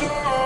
sure.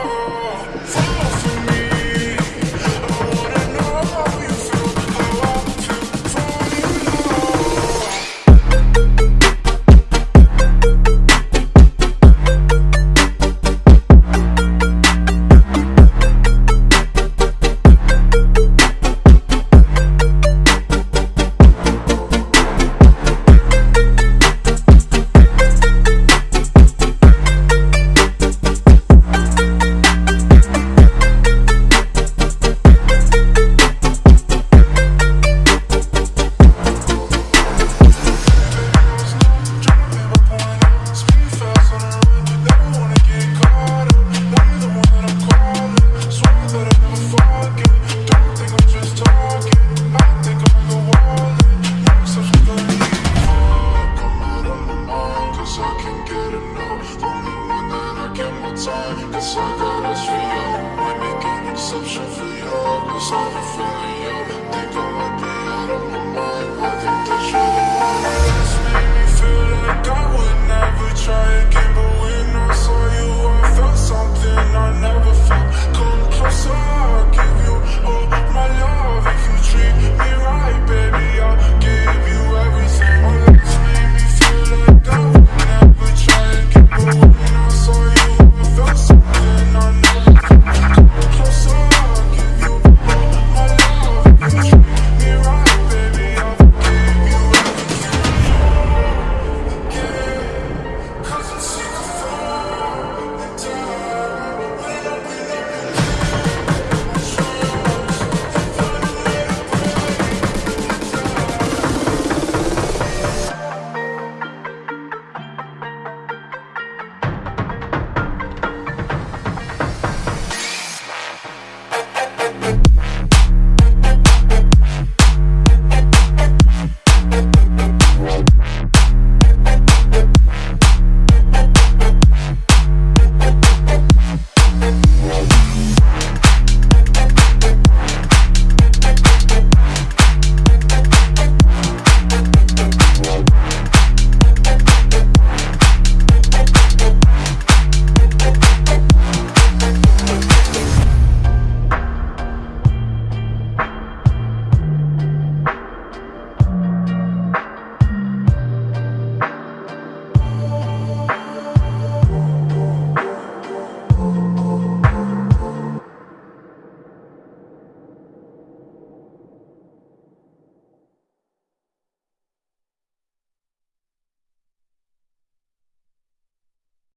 I can get enough Only one that I get, my time. Cause I got us for you. I'm making exception for you. Cause I'm feeling